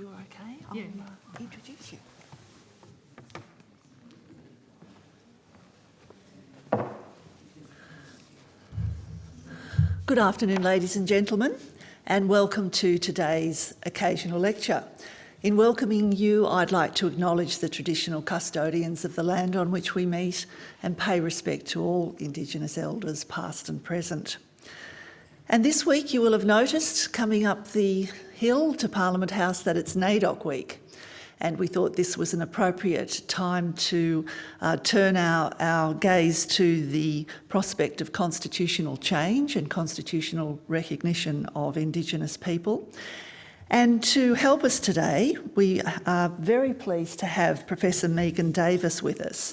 you're okay, I'll Yeah. uh, introduce you. Good afternoon, ladies and gentlemen, and welcome to today's occasional lecture. In welcoming you, I'd like to acknowledge the traditional custodians of the land on which we meet and pay respect to all Indigenous elders, past and present. And this week you will have noticed coming up the hill to Parliament House that it's NAIDOC week. And we thought this was an appropriate time to uh, turn our, our gaze to the prospect of constitutional change and constitutional recognition of Indigenous people. And to help us today, we are very pleased to have Professor Megan Davis with us.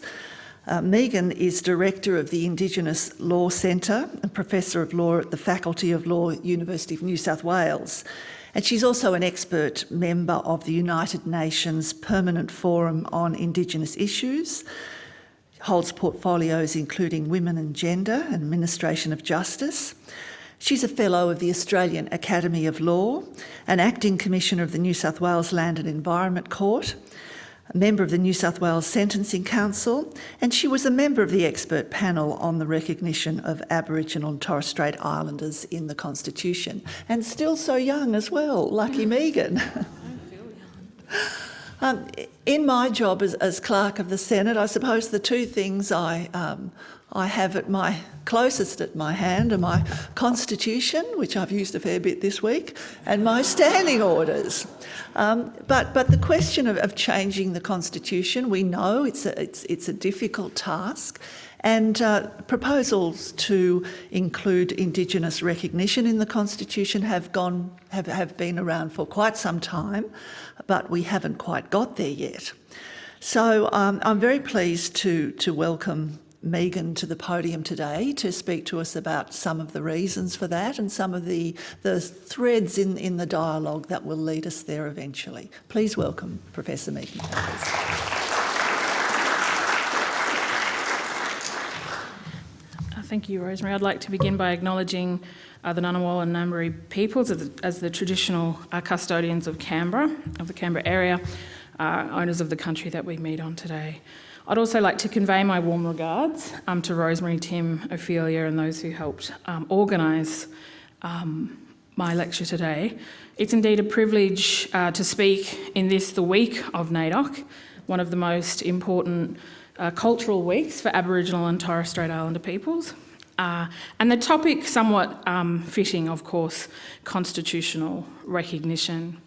Uh, Megan is Director of the Indigenous Law Centre and Professor of Law at the Faculty of Law, University of New South Wales. And she's also an expert member of the United Nations Permanent Forum on Indigenous Issues, holds portfolios including Women and Gender and Administration of Justice. She's a Fellow of the Australian Academy of Law, an Acting Commissioner of the New South Wales Land and Environment Court, a member of the New South Wales Sentencing Council, and she was a member of the expert panel on the recognition of Aboriginal and Torres Strait Islanders in the Constitution. And still so young as well, lucky Megan. Um, in my job as, as, clerk of the Senate, I suppose the two things I um, I have at my closest at my hand are my constitution, which I've used a fair bit this week, and my standing orders. Um, but, but the question of, of, changing the constitution, we know it's a, it's, it's a difficult task. And uh, proposals to include Indigenous recognition in the Constitution have gone have, have been around for quite some time, but we haven't quite got there yet. So um, I'm very pleased to, to welcome Megan to the podium today to speak to us about some of the reasons for that and some of the, the threads in, in the dialogue that will lead us there eventually. Please welcome Professor Megan Uh, thank you, Rosemary. I'd like to begin by acknowledging uh, the Ngunnawal and Ngambri peoples as the, as the traditional uh, custodians of Canberra, of the Canberra area, uh, owners of the country that we meet on today. I'd also like to convey my warm regards um, to Rosemary, Tim, Ophelia and those who helped um, organise um, my lecture today. It's indeed a privilege uh, to speak in this, the week of NAIDOC, one of the most important uh, cultural weeks for Aboriginal and Torres Strait Islander peoples. Uh, and the topic, somewhat um, fitting, of course, constitutional recognition.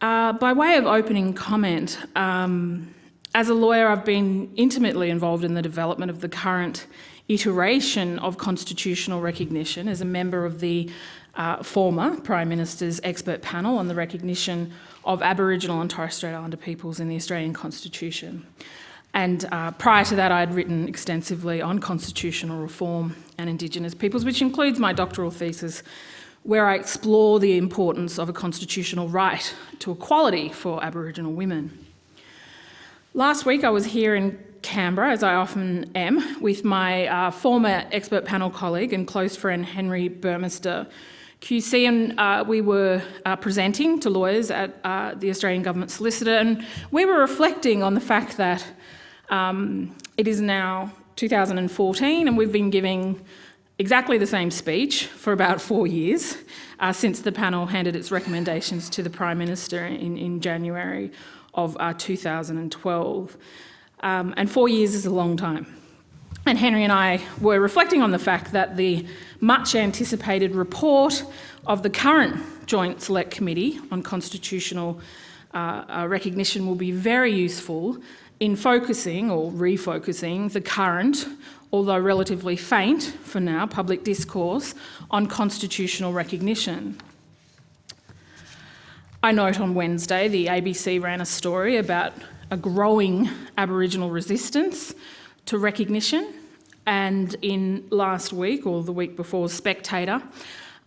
Uh, by way of opening comment, um, as a lawyer, I've been intimately involved in the development of the current iteration of constitutional recognition as a member of the uh, former Prime Minister's expert panel on the recognition of Aboriginal and Torres Strait Islander peoples in the Australian Constitution. And uh, prior to that, I had written extensively on constitutional reform and Indigenous peoples, which includes my doctoral thesis, where I explore the importance of a constitutional right to equality for Aboriginal women. Last week I was here in Canberra, as I often am, with my uh, former expert panel colleague and close friend Henry Burmester. QC, and uh, we were uh, presenting to lawyers at uh, the Australian Government Solicitor, and we were reflecting on the fact that um, it is now 2014 and we've been giving exactly the same speech for about four years uh, since the panel handed its recommendations to the Prime Minister in, in January of uh, 2012. Um, and four years is a long time. And Henry and I were reflecting on the fact that the much anticipated report of the current Joint Select Committee on Constitutional uh, uh, Recognition will be very useful in focusing or refocusing the current, although relatively faint for now, public discourse on constitutional recognition. I note on Wednesday the ABC ran a story about a growing Aboriginal resistance to recognition and in last week or the week before Spectator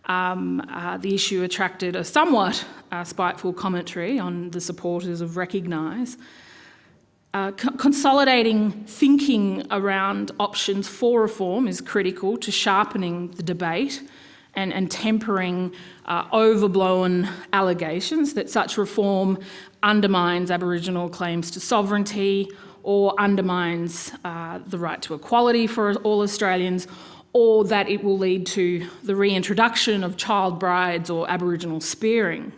um, uh, the issue attracted a somewhat uh, spiteful commentary on the supporters of Recognise. Uh, co consolidating thinking around options for reform is critical to sharpening the debate and, and tempering uh, overblown allegations that such reform undermines Aboriginal claims to sovereignty or undermines uh, the right to equality for all Australians or that it will lead to the reintroduction of child brides or Aboriginal spearing.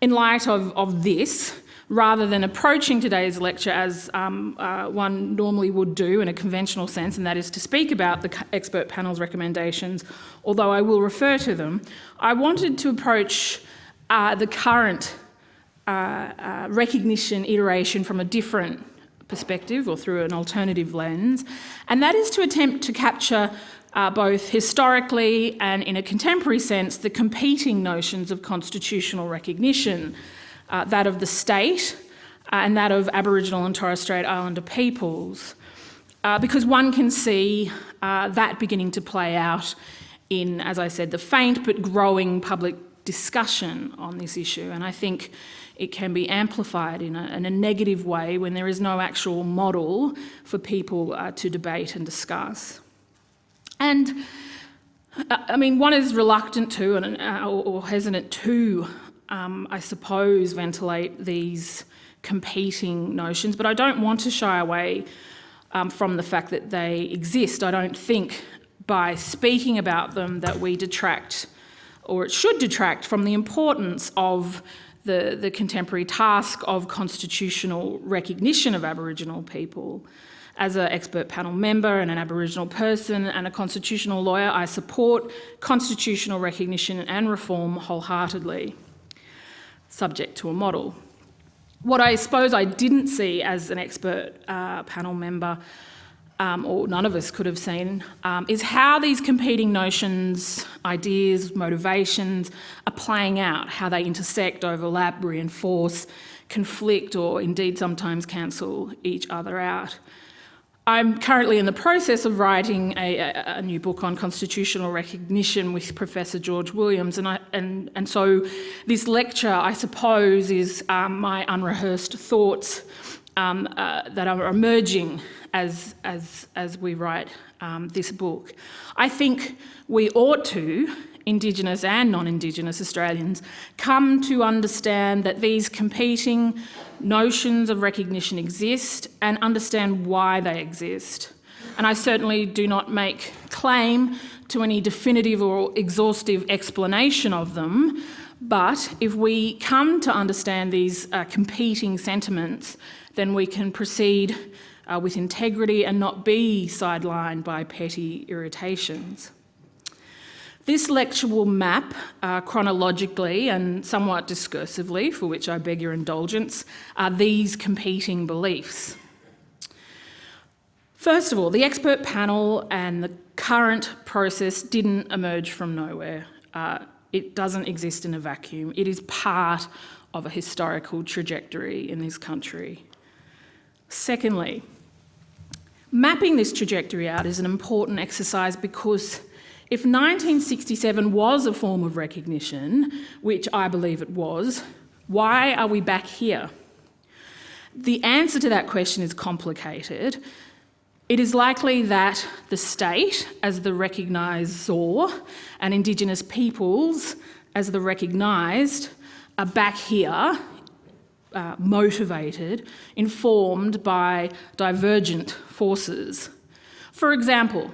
In light of, of this, rather than approaching today's lecture as um, uh, one normally would do in a conventional sense, and that is to speak about the expert panel's recommendations, although I will refer to them, I wanted to approach uh, the current uh, uh recognition iteration from a different perspective or through an alternative lens, and that is to attempt to capture uh, both historically and in a contemporary sense the competing notions of constitutional recognition uh, that of the state uh, and that of Aboriginal and Torres Strait Islander peoples, uh, because one can see uh, that beginning to play out in, as I said, the faint but growing public discussion on this issue. And I think it can be amplified in a, in a negative way when there is no actual model for people uh, to debate and discuss. And uh, I mean, one is reluctant to and, or hesitant to um, I suppose, ventilate these competing notions, but I don't want to shy away um, from the fact that they exist. I don't think by speaking about them that we detract, or it should detract, from the importance of the, the contemporary task of constitutional recognition of Aboriginal people. As an expert panel member and an Aboriginal person and a constitutional lawyer, I support constitutional recognition and reform wholeheartedly subject to a model. What I suppose I didn't see as an expert uh, panel member, um, or none of us could have seen, um, is how these competing notions, ideas, motivations are playing out, how they intersect, overlap, reinforce, conflict, or indeed sometimes cancel each other out. I'm currently in the process of writing a, a, a, new book on constitutional recognition with Professor George Williams, and, I, and, and so this lecture, I suppose, is um, my unrehearsed thoughts um, uh, that are emerging as, as, as we write um, this book. I think we ought to, Indigenous and non-Indigenous Australians, come to understand that these competing notions of recognition exist and understand why they exist. And I certainly do not make claim to any definitive or exhaustive explanation of them, but if we come to understand these uh, competing sentiments, then we can proceed uh, with integrity and not be sidelined by petty irritations. This lecture will map uh, chronologically and somewhat discursively, for which I beg your indulgence, uh, these competing beliefs. First of all, the expert panel and the current process didn't emerge from nowhere. Uh, it doesn't exist in a vacuum. It is part of a historical trajectory in this country. Secondly, mapping this trajectory out is an important exercise because if 1967 was a form of recognition, which I believe it was, why are we back here? The answer to that question is complicated. It is likely that the state, as the recognisor, and Indigenous peoples, as the recognised, are back here, uh, motivated, informed by divergent forces. For example,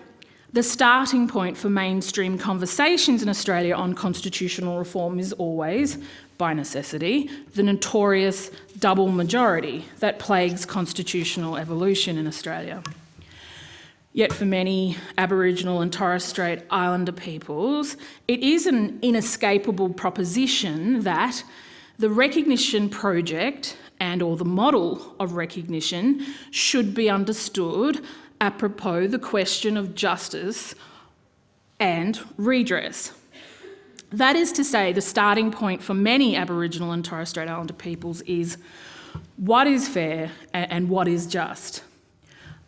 the starting point for mainstream conversations in Australia on constitutional reform is always, by necessity, the notorious double majority that plagues constitutional evolution in Australia. Yet for many Aboriginal and Torres Strait Islander peoples, it is an inescapable proposition that the recognition project and or the model of recognition should be understood apropos the question of justice and redress. That is to say, the starting point for many Aboriginal and Torres Strait Islander peoples is what is fair and what is just.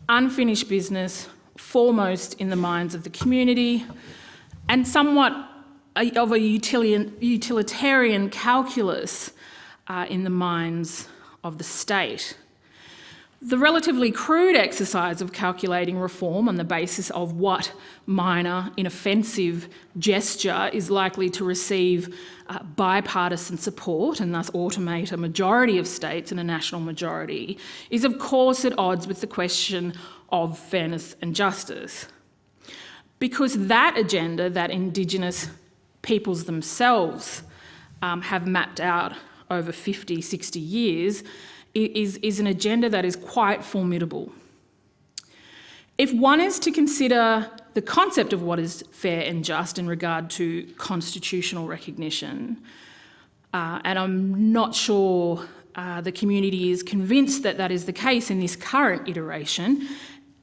Unfinished business, foremost in the minds of the community, and somewhat of a utilitarian calculus uh, in the minds of the state. The relatively crude exercise of calculating reform on the basis of what minor, inoffensive gesture is likely to receive uh, bipartisan support and thus automate a majority of states and a national majority is, of course, at odds with the question of fairness and justice. Because that agenda that Indigenous peoples themselves um, have mapped out over 50, 60 years is, is an agenda that is quite formidable. If one is to consider the concept of what is fair and just in regard to constitutional recognition, uh, and I'm not sure uh, the community is convinced that that is the case in this current iteration,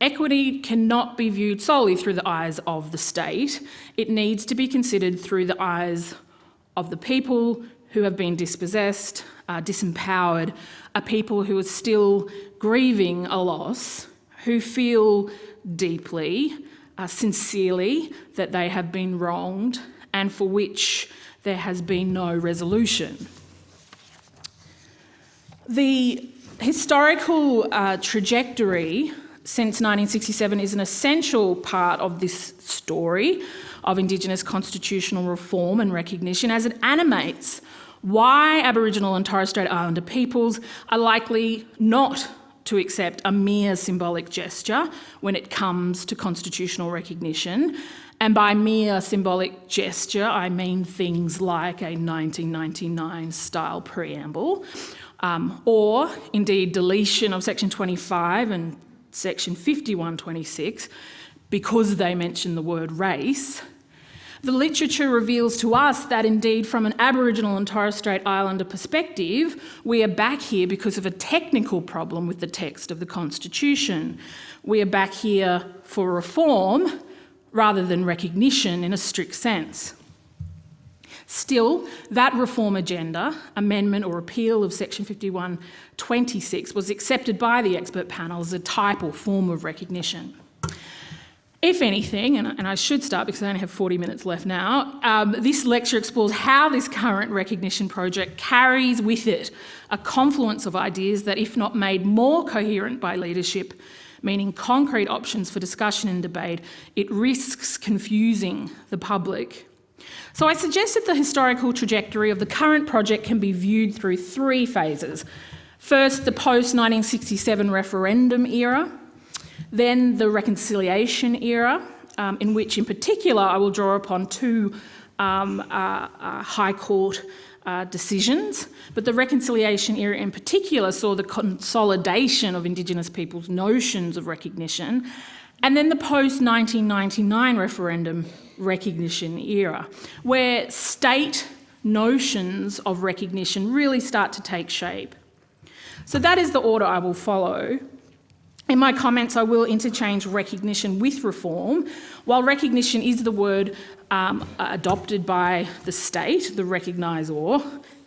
equity cannot be viewed solely through the eyes of the state. It needs to be considered through the eyes of the people who have been dispossessed, uh, disempowered, are people who are still grieving a loss, who feel deeply, uh, sincerely, that they have been wronged and for which there has been no resolution. The historical uh, trajectory since 1967 is an essential part of this story of Indigenous constitutional reform and recognition as it animates why Aboriginal and Torres Strait Islander peoples are likely not to accept a mere symbolic gesture when it comes to constitutional recognition. And by mere symbolic gesture, I mean things like a 1999 style preamble, um, or indeed deletion of section 25 and section 5126 because they mention the word race, the literature reveals to us that indeed from an Aboriginal and Torres Strait Islander perspective, we are back here because of a technical problem with the text of the Constitution. We are back here for reform rather than recognition in a strict sense. Still, that reform agenda, amendment or repeal of section 5126 was accepted by the expert panel as a type or form of recognition. If anything, and, and I should start because I only have 40 minutes left now, um, this lecture explores how this current recognition project carries with it a confluence of ideas that, if not made more coherent by leadership, meaning concrete options for discussion and debate, it risks confusing the public. So I suggested the historical trajectory of the current project can be viewed through three phases. First, the post-1967 referendum era, then the reconciliation era, um, in which in particular I will draw upon two um, uh, uh, High Court uh, decisions, but the reconciliation era in particular saw the consolidation of Indigenous peoples' notions of recognition, and then the post-1999 referendum recognition era, where state notions of recognition really start to take shape. So that is the order I will follow. In my comments, I will interchange recognition with reform. While recognition is the word um, adopted by the state, the recognisor,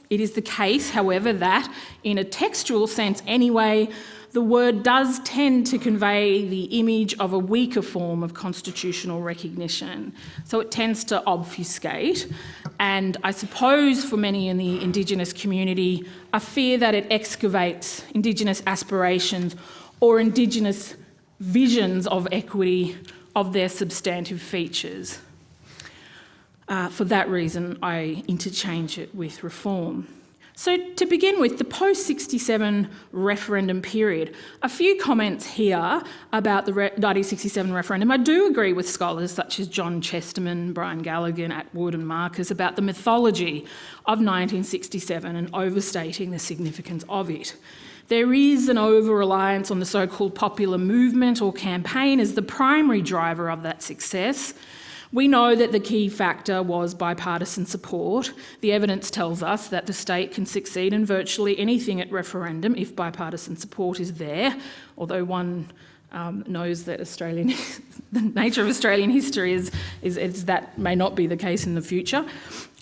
it is the case, however, that in a textual sense anyway, the word does tend to convey the image of a weaker form of constitutional recognition. So it tends to obfuscate. And I suppose for many in the Indigenous community, a fear that it excavates Indigenous aspirations or Indigenous visions of equity of their substantive features. Uh, for that reason, I interchange it with reform. So to begin with, the post-67 referendum period, a few comments here about the 1967 referendum. I do agree with scholars such as John Chesterman, Brian Galligan, Attwood and Markus about the mythology of 1967 and overstating the significance of it. There is an over-reliance on the so-called popular movement or campaign as the primary driver of that success. We know that the key factor was bipartisan support. The evidence tells us that the state can succeed in virtually anything at referendum if bipartisan support is there, although one um, knows that Australian, the nature of Australian history is, is, is, that may not be the case in the future.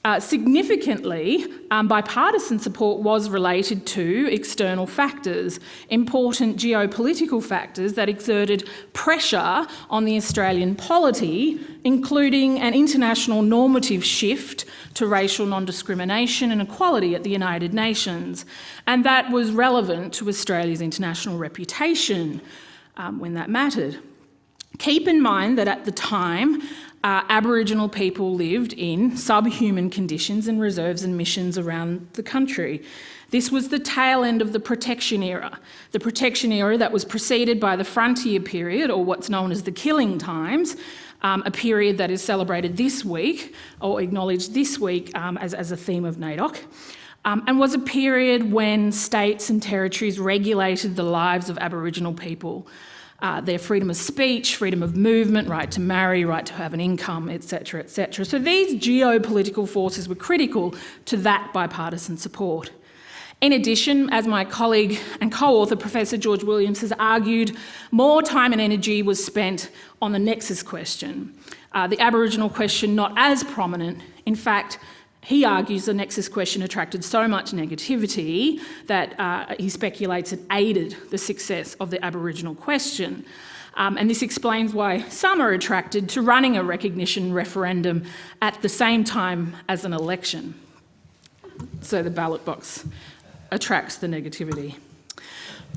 Uh, significantly, um, bipartisan support was related to external factors, important geopolitical factors that exerted pressure on the Australian polity, including an international normative shift to racial non-discrimination and equality at the United Nations. And that was relevant to Australia's international reputation um, when that mattered. Keep in mind that at the time, uh, Aboriginal people lived in subhuman conditions in reserves and missions around the country. This was the tail end of the protection era, the protection era that was preceded by the frontier period, or what's known as the killing times, um, a period that is celebrated this week, or acknowledged this week um, as, as a theme of NAIDOC. Um, and was a period when states and territories regulated the lives of Aboriginal people uh, their freedom of speech, freedom of movement, right to marry, right to have an income, etc., etc. So these geopolitical forces were critical to that bipartisan support. In addition, as my colleague and co-author Professor George Williams has argued, more time and energy was spent on the nexus question, uh, the Aboriginal question not as prominent. In fact, he argues the nexus question attracted so much negativity that uh, he speculates it aided the success of the Aboriginal question. Um, and this explains why some are attracted to running a recognition referendum at the same time as an election. So the ballot box attracts the negativity.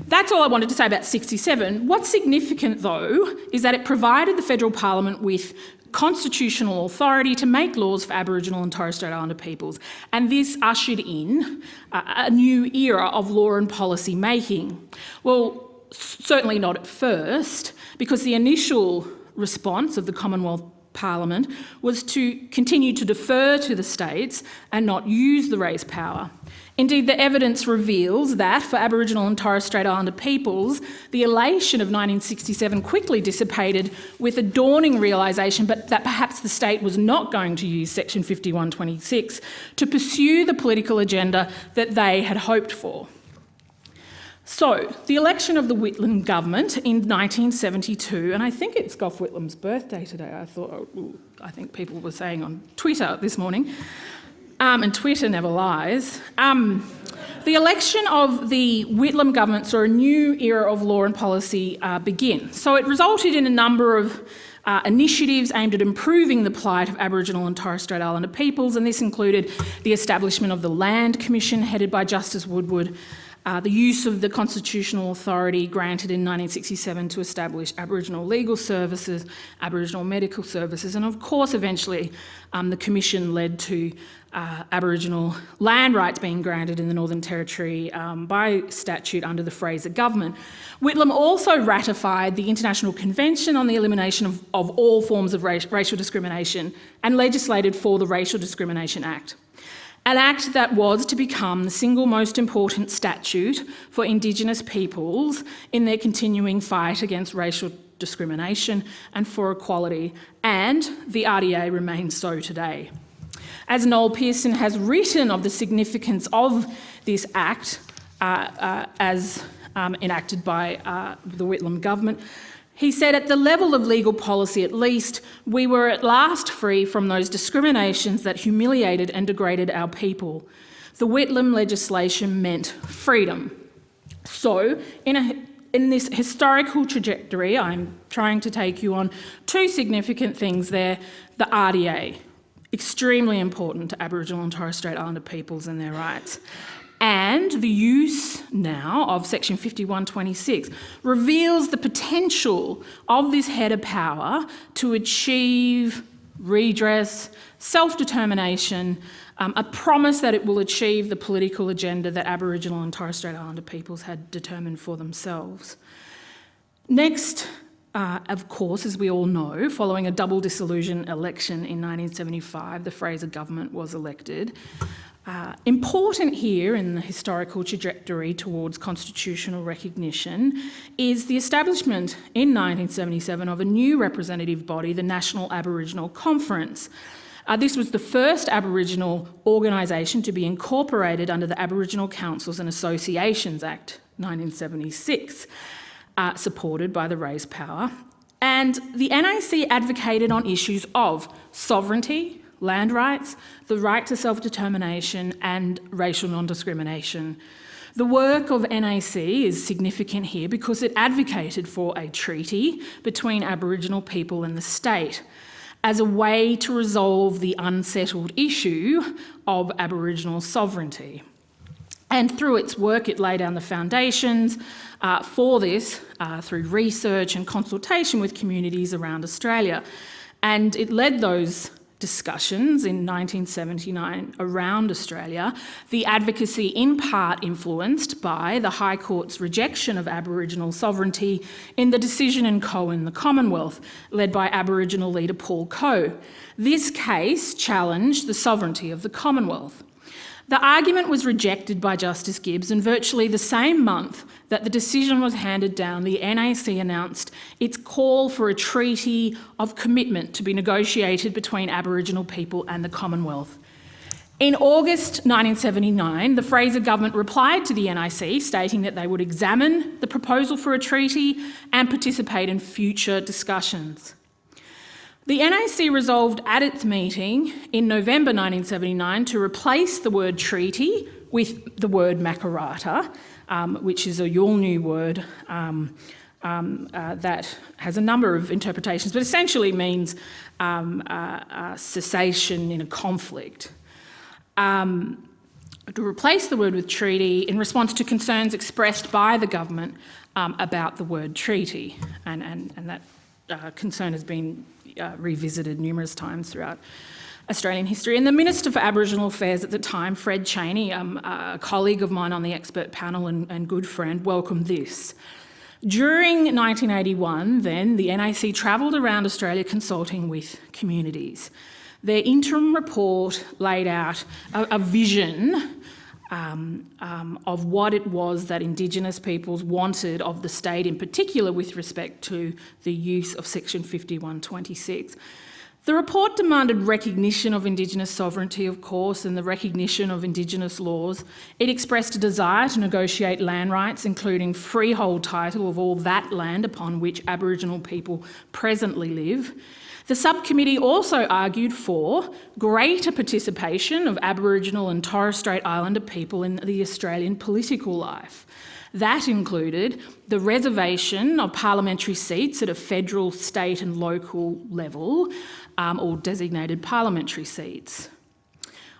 That's all I wanted to say about 67. What's significant, though, is that it provided the federal parliament with constitutional authority to make laws for Aboriginal and Torres Strait Islander peoples. And this ushered in a, new era of law and policy making. Well, certainly not at first, because the initial response of the Commonwealth Parliament was to continue to defer to the states and not use the race power. Indeed, the evidence reveals that for Aboriginal and Torres Strait Islander peoples, the elation of 1967 quickly dissipated with a dawning realisation but that perhaps the state was not going to use Section 5126 to pursue the political agenda that they had hoped for. So, the election of the Whitlam government in 1972, and I think it's Gough Whitlam's birthday today, I thought, oh, I think people were saying on Twitter this morning, um, and Twitter never lies. Um, the election of the Whitlam government saw a new era of law and policy uh, begin. So it resulted in a number of uh, initiatives aimed at improving the plight of Aboriginal and Torres Strait Islander peoples, and this included the establishment of the Land Commission headed by Justice Woodward, uh, the use of the constitutional authority granted in 1967 to establish Aboriginal legal services, Aboriginal medical services, and of course eventually um, the Commission led to uh, Aboriginal land rights being granted in the Northern Territory um, by statute under the Fraser government. Whitlam also ratified the International Convention on the Elimination of, of all Forms of Racial Discrimination and legislated for the Racial Discrimination Act. An act that was to become the single most important statute for Indigenous peoples in their continuing fight against racial discrimination and for equality, and the RDA remains so today. As Noel Pearson has written of the significance of this act uh, uh, as um, enacted by uh, the Whitlam government, he said, at the level of legal policy at least, we were at last free from those discriminations that humiliated and degraded our people. The Whitlam legislation meant freedom. So, in, a, in this historical trajectory, I'm trying to take you on two significant things there. The RDA, extremely important to Aboriginal and Torres Strait Islander peoples and their rights. And the use now of Section 5126 reveals the potential of this head of power to achieve redress, self-determination, um, a promise that it will achieve the political agenda that Aboriginal and Torres Strait Islander peoples had determined for themselves. Next, uh, of course, as we all know, following a double dissolution election in 1975, the Fraser government was elected. Uh, important here in the historical trajectory towards constitutional recognition is the establishment in 1977 of a new representative body, the National Aboriginal Conference. Uh, this was the first Aboriginal organisation to be incorporated under the Aboriginal Councils and Associations Act 1976 uh, supported by the race power. And the NAC advocated on issues of sovereignty, land rights, the right to self-determination and racial non-discrimination. The work of NAC is significant here because it advocated for a treaty between Aboriginal people and the state as a way to resolve the unsettled issue of Aboriginal sovereignty. And through its work, it laid down the foundations uh, for this uh, through research and consultation with communities around Australia. And it led those discussions in 1979 around Australia, the advocacy in part influenced by the High Court's rejection of Aboriginal sovereignty in the decision in Coe and the Commonwealth, led by Aboriginal leader Paul Coe. This case challenged the sovereignty of the Commonwealth. The argument was rejected by Justice Gibbs and virtually the same month that the decision was handed down, the NAC announced its call for a treaty of commitment to be negotiated between Aboriginal people and the Commonwealth. In August 1979, the Fraser government replied to the NAC stating that they would examine the proposal for a treaty and participate in future discussions. The NAC resolved at its meeting in November 1979 to replace the word treaty with the word makarrata, um, which is a Yolngu word um, um, uh, that has a number of interpretations, but essentially means um, uh, uh, cessation in a conflict. Um, to replace the word with treaty in response to concerns expressed by the government um, about the word treaty, and, and, and that uh, concern has been uh, revisited numerous times throughout Australian history. And the Minister for Aboriginal Affairs at the time, Fred Chaney, um, a colleague of mine on the expert panel and, and good friend, welcomed this. During 1981, then, the NAC travelled around Australia consulting with communities. Their interim report laid out a, a vision um, um, of what it was that Indigenous peoples wanted of the state, in particular with respect to the use of Section 5126. The report demanded recognition of Indigenous sovereignty, of course, and the recognition of Indigenous laws. It expressed a desire to negotiate land rights, including freehold title of all that land upon which Aboriginal people presently live. The subcommittee also argued for greater participation of Aboriginal and Torres Strait Islander people in the Australian political life. That included the reservation of parliamentary seats at a federal, state and local level, um, or designated parliamentary seats.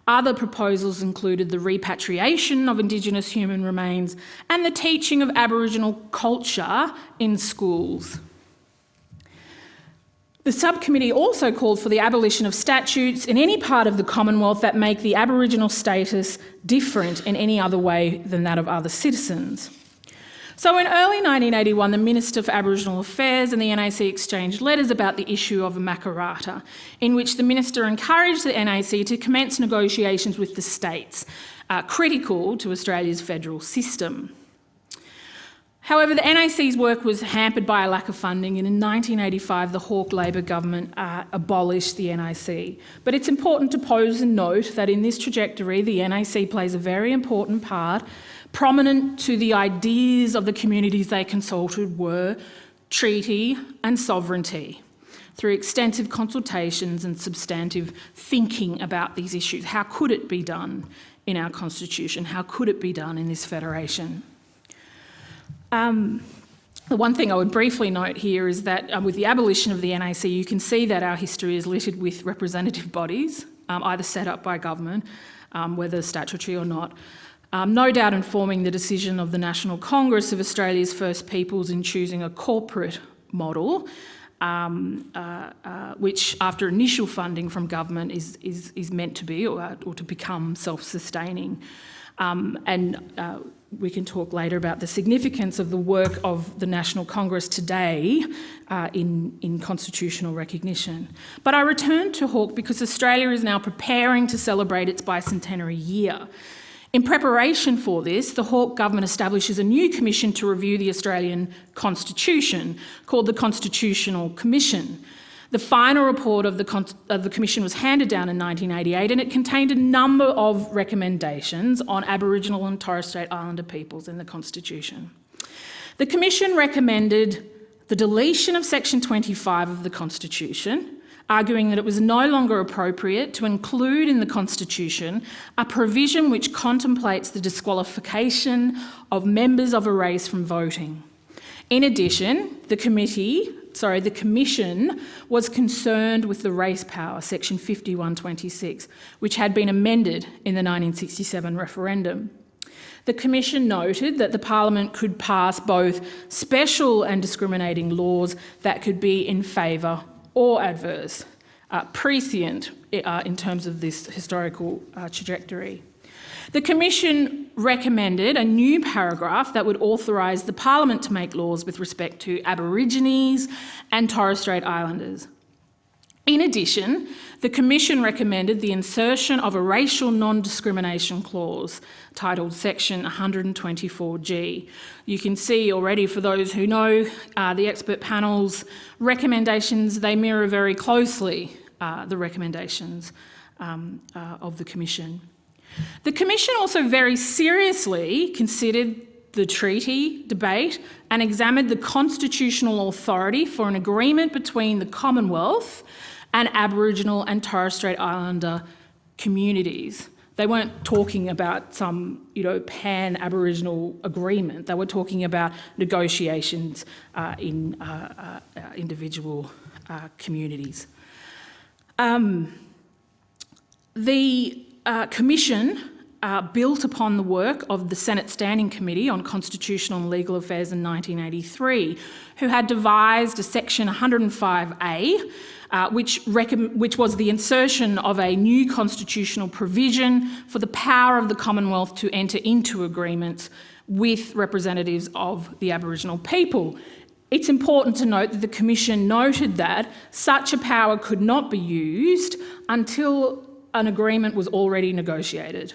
Other proposals included the repatriation of Indigenous human remains and the teaching of Aboriginal culture in schools. The subcommittee also called for the abolition of statutes in any part of the Commonwealth that make the Aboriginal status different in any other way than that of other citizens. So in early 1981, the Minister for Aboriginal Affairs and the NAC exchanged letters about the issue of a Makarrata, in which the Minister encouraged the NAC to commence negotiations with the states, uh, critical to Australia's federal system. However, the NAC's work was hampered by a lack of funding, and in 1985, the Hawke Labor government uh, abolished the NAC. But it's important to pose and note that in this trajectory, the NAC plays a very important part Prominent to the ideas of the communities they consulted were treaty and sovereignty through extensive consultations and substantive thinking about these issues. How could it be done in our constitution? How could it be done in this federation? Um, the one thing I would briefly note here is that um, with the abolition of the NAC, you can see that our history is littered with representative bodies, um, either set up by government, um, whether statutory or not, um, no doubt informing the decision of the National Congress of Australia's First Peoples in choosing a corporate model, um, uh, uh, which after initial funding from government is, is, is meant to be or, or to become self-sustaining. Um, and uh, we can talk later about the significance of the work of the National Congress today uh, in, in constitutional recognition. But I return to Hawke because Australia is now preparing to celebrate its bicentenary year. In preparation for this, the Hawke government establishes a new commission to review the Australian Constitution called the Constitutional Commission. The final report of the, of the, Commission was handed down in 1988 and it contained a number of recommendations on Aboriginal and Torres Strait Islander peoples in the Constitution. The Commission recommended the deletion of Section 25 of the Constitution, arguing that it was no longer appropriate to include in the Constitution a provision which contemplates the disqualification of members of a race from voting. In addition, the committee, sorry, the Commission was concerned with the race power, section 5126, which had been amended in the 1967 referendum. The Commission noted that the Parliament could pass both special and discriminating laws that could be in favour or adverse, uh, prescient uh, in terms of this historical uh, trajectory. The Commission recommended a new paragraph that would authorise the Parliament to make laws with respect to Aborigines and Torres Strait Islanders. In addition, the Commission recommended the insertion of a racial non-discrimination clause titled Section 124G. You can see already for those who know uh, the expert panel's recommendations, they mirror very closely uh, the recommendations um, uh, of the Commission. The Commission also very seriously considered the treaty debate and examined the constitutional authority for an agreement between the Commonwealth and Aboriginal and Torres Strait Islander communities. They weren't talking about some, you know, pan-Aboriginal agreement. They were talking about negotiations uh, in uh, uh, individual uh, communities. Um, the uh, Commission uh, built upon the work of the Senate Standing Committee on Constitutional and Legal Affairs in 1983, who had devised a section 105A, uh, which, which was the insertion of a new constitutional provision for the power of the Commonwealth to enter into agreements with representatives of the Aboriginal people. It's important to note that the Commission noted that such a power could not be used until an agreement was already negotiated.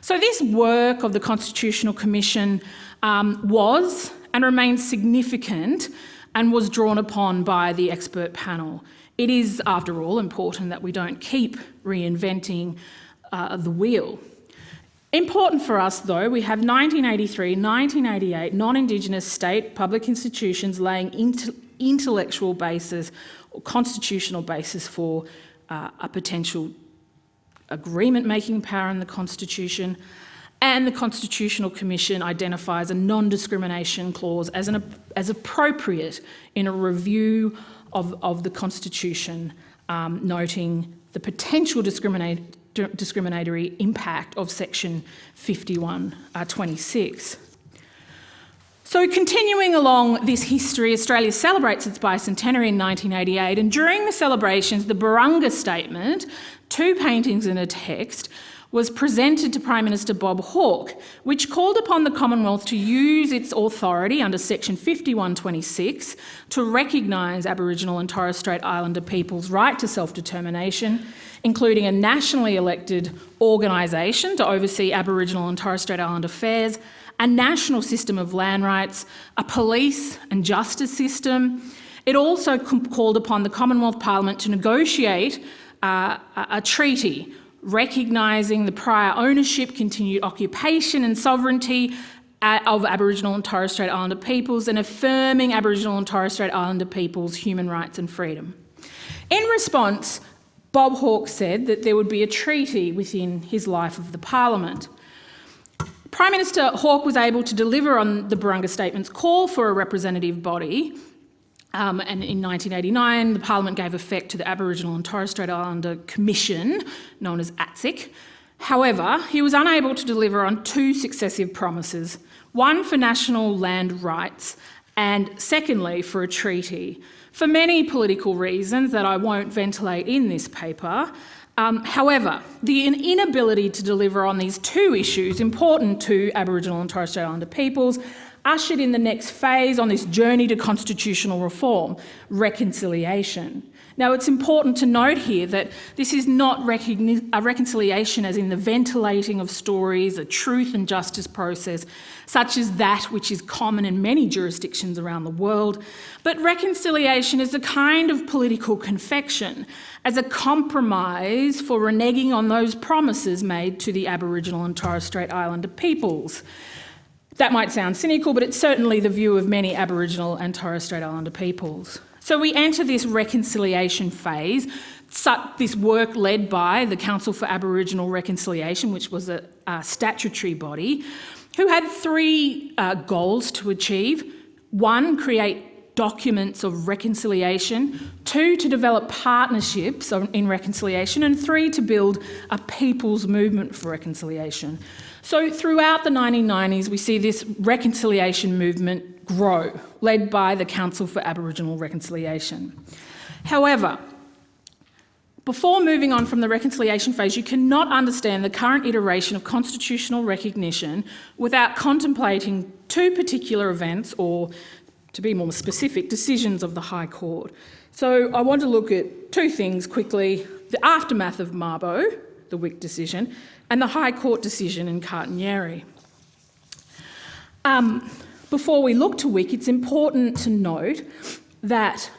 So this work of the Constitutional Commission um, was and remains significant and was drawn upon by the expert panel. It is, after all, important that we don't keep reinventing uh, the wheel. Important for us, though, we have 1983, 1988 non-Indigenous state public institutions laying intellectual basis or constitutional basis for uh, a potential agreement-making power in the Constitution, and the Constitutional Commission identifies a non-discrimination clause as, an, as appropriate in a review of, of the Constitution, um, noting the potential discriminate, discriminatory impact of section 5126. Uh, so continuing along this history, Australia celebrates its bicentenary in 1988 and during the celebrations, the Barunga Statement two paintings and a text, was presented to Prime Minister Bob Hawke, which called upon the Commonwealth to use its authority under section 5126 to recognise Aboriginal and Torres Strait Islander people's right to self-determination, including a nationally elected organisation to oversee Aboriginal and Torres Strait Islander affairs, a national system of land rights, a police and justice system. It also called upon the Commonwealth Parliament to negotiate uh, a treaty recognising the prior ownership, continued occupation and sovereignty uh, of Aboriginal and Torres Strait Islander peoples and affirming Aboriginal and Torres Strait Islander peoples' human rights and freedom. In response, Bob Hawke said that there would be a treaty within his life of the parliament. Prime Minister Hawke was able to deliver on the Barunga Statement's call for a representative body um, and in 1989, the Parliament gave effect to the Aboriginal and Torres Strait Islander Commission, known as ATSIC. However, he was unable to deliver on two successive promises, one for national land rights and secondly for a treaty. For many political reasons that I won't ventilate in this paper, um, however, the inability to deliver on these two issues important to Aboriginal and Torres Strait Islander peoples ushered in the next phase on this journey to constitutional reform, reconciliation. Now, it's important to note here that this is not a reconciliation as in the ventilating of stories, a truth and justice process, such as that which is common in many jurisdictions around the world, but reconciliation is a kind of political confection, as a compromise for reneging on those promises made to the Aboriginal and Torres Strait Islander peoples. That might sound cynical, but it's certainly the view of many Aboriginal and Torres Strait Islander peoples. So we enter this reconciliation phase, this work led by the Council for Aboriginal Reconciliation, which was a, a statutory body, who had three uh, goals to achieve. One, create documents of reconciliation. Two, to develop partnerships in reconciliation. And three, to build a people's movement for reconciliation. So throughout the 1990s, we see this reconciliation movement grow, led by the Council for Aboriginal Reconciliation. However, before moving on from the reconciliation phase, you cannot understand the current iteration of constitutional recognition without contemplating two particular events, or to be more specific, decisions of the High Court. So I want to look at two things quickly, the aftermath of Mabo, the Wik decision, and the High Court decision in Kartinyeri. Um, before we look to Wik, it's important to note that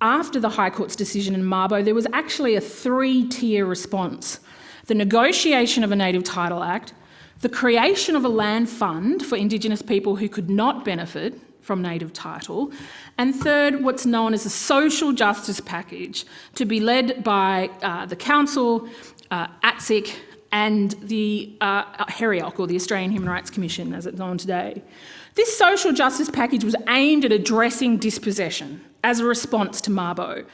after the High Court's decision in Mabo, there was actually a three-tier response. The negotiation of a Native Title Act, the creation of a land fund for Indigenous people who could not benefit from native title, and third, what's known as a social justice package to be led by uh, the Council, uh, ATSIC, and the uh, HREOC, or the Australian Human Rights Commission, as it's known today. This social justice package was aimed at addressing dispossession as a response to Mabo.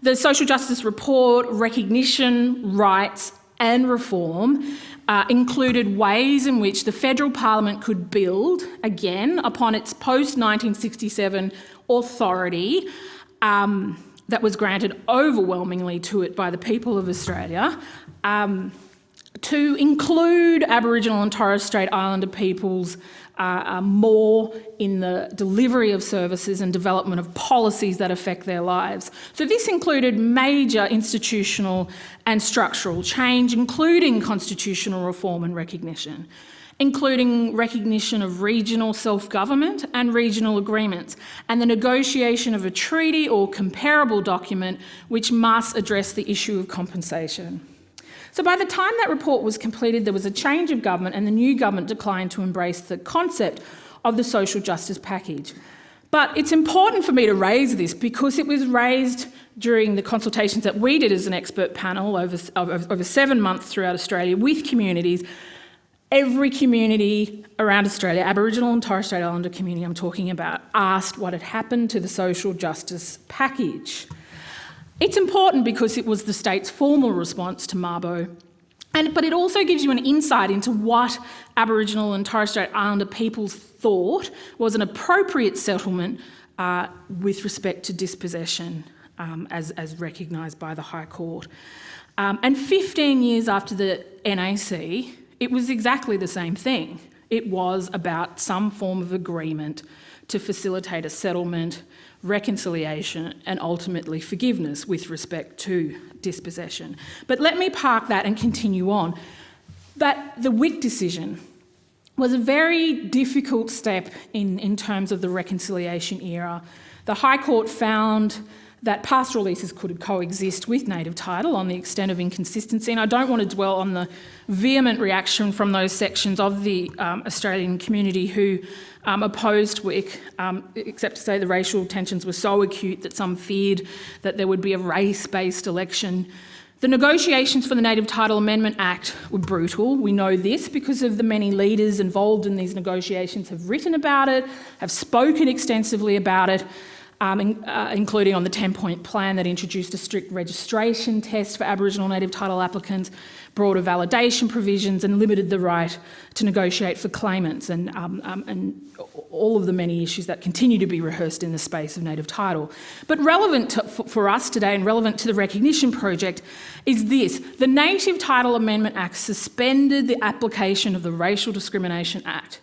The social justice report, recognition, rights and reform uh, included ways in which the federal parliament could build, again, upon its post-1967 authority um, that was granted overwhelmingly to it by the people of Australia, um, to include Aboriginal and Torres Strait Islander peoples uh, more in the delivery of services and development of policies that affect their lives. So this included major institutional and structural change, including constitutional reform and recognition including recognition of regional self-government and regional agreements, and the negotiation of a treaty or comparable document which must address the issue of compensation. So by the time that report was completed, there was a change of government and the new government declined to embrace the concept of the social justice package. But it's important for me to raise this because it was raised during the consultations that we did as an expert panel over, over, seven months throughout Australia with communities. Every community around Australia, Aboriginal and Torres Strait Islander community I'm talking about, asked what had happened to the social justice package. It's important because it was the state's formal response to Mabo, and, but it also gives you an insight into what Aboriginal and Torres Strait Islander peoples thought was an appropriate settlement uh, with respect to dispossession um, as, as recognised by the High Court. Um, and 15 years after the NAC, it was exactly the same thing. It was about some form of agreement to facilitate a settlement reconciliation and ultimately forgiveness with respect to dispossession. But let me park that and continue on. That the Wik decision was a very difficult step in, in terms of the reconciliation era. The High Court found that pastoral leases could coexist with native title on the extent of inconsistency. And I don't want to dwell on the vehement reaction from those sections of the um, Australian community who um, opposed Wik, um, except to say the racial tensions were so acute that some feared that there would be a race-based election. The negotiations for the Native Title Amendment Act were brutal. We know this because of the many leaders involved in these negotiations have written about it, have spoken extensively about it, um, in, uh, including on the 10-point plan that introduced a strict registration test for Aboriginal native title applicants, broader validation provisions and limited the right to negotiate for claimants and, um, um, and all of the many issues that continue to be rehearsed in the space of native title. But relevant to, for, for us today and relevant to the recognition project is this. The Native Title Amendment Act suspended the application of the Racial Discrimination Act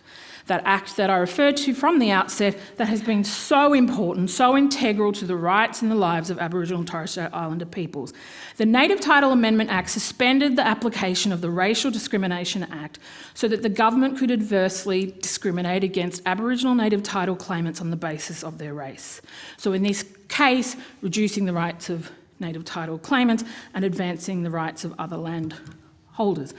that act that I referred to from the outset that has been so important, so integral to the rights and the lives of Aboriginal and Torres Strait Islander peoples. The Native Title Amendment Act suspended the application of the Racial Discrimination Act so that the government could adversely discriminate against Aboriginal native title claimants on the basis of their race. So in this case, reducing the rights of native title claimants and advancing the rights of other land holders.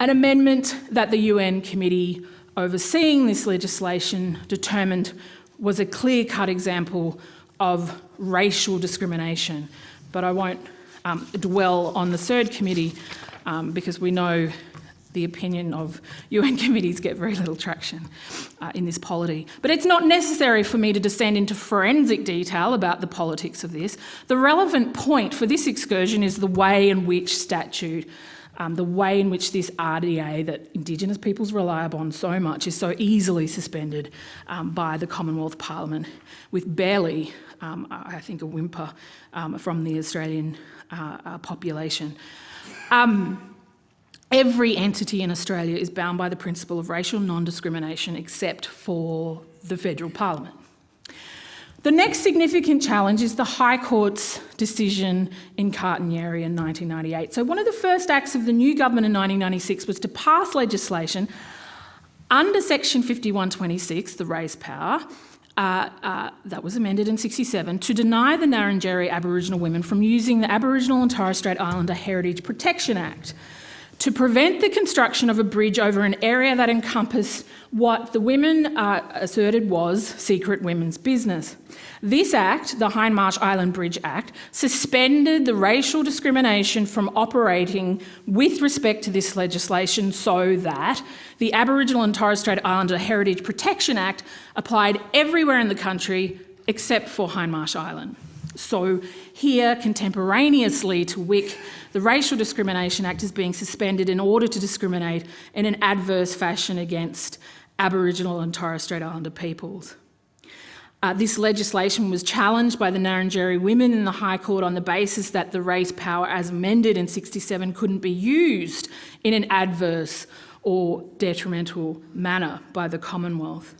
An amendment that the UN Committee overseeing this legislation determined was a clear-cut example of racial discrimination. But I won't um, dwell on the CERD committee um, because we know the opinion of UN committees get very little traction uh, in this polity. But it's not necessary for me to descend into forensic detail about the politics of this. The relevant point for this excursion is the way in which statute, um, the way in which this RDA that Indigenous peoples rely upon so much is so easily suspended um, by the Commonwealth Parliament with barely, um, I think, a whimper um, from the Australian uh, uh, population. Um, every entity in Australia is bound by the principle of racial non-discrimination except for the federal parliament. The next significant challenge is the High Court's decision in Kartinyeri in 1998. So one of the first acts of the new government in 1996 was to pass legislation under section 5126, the race power, uh, uh, that was amended in 67 to deny the Ngarrindjeri Aboriginal women from using the Aboriginal and Torres Strait Islander Heritage Protection Act to prevent the construction of a bridge over an area that encompassed what the women uh, asserted was secret women's business. This act, the Hindmarsh Island Bridge Act, suspended the racial discrimination from operating with respect to this legislation so that the Aboriginal and Torres Strait Islander Heritage Protection Act applied everywhere in the country except for Hindmarsh Island. So here, contemporaneously to Wik, the Racial Discrimination Act is being suspended in order to discriminate in an adverse fashion against Aboriginal and Torres Strait Islander peoples. Uh, this legislation was challenged by the Ngarrindjeri women in the High Court on the basis that the race power as amended in 67 couldn't be used in an adverse or detrimental manner by the Commonwealth.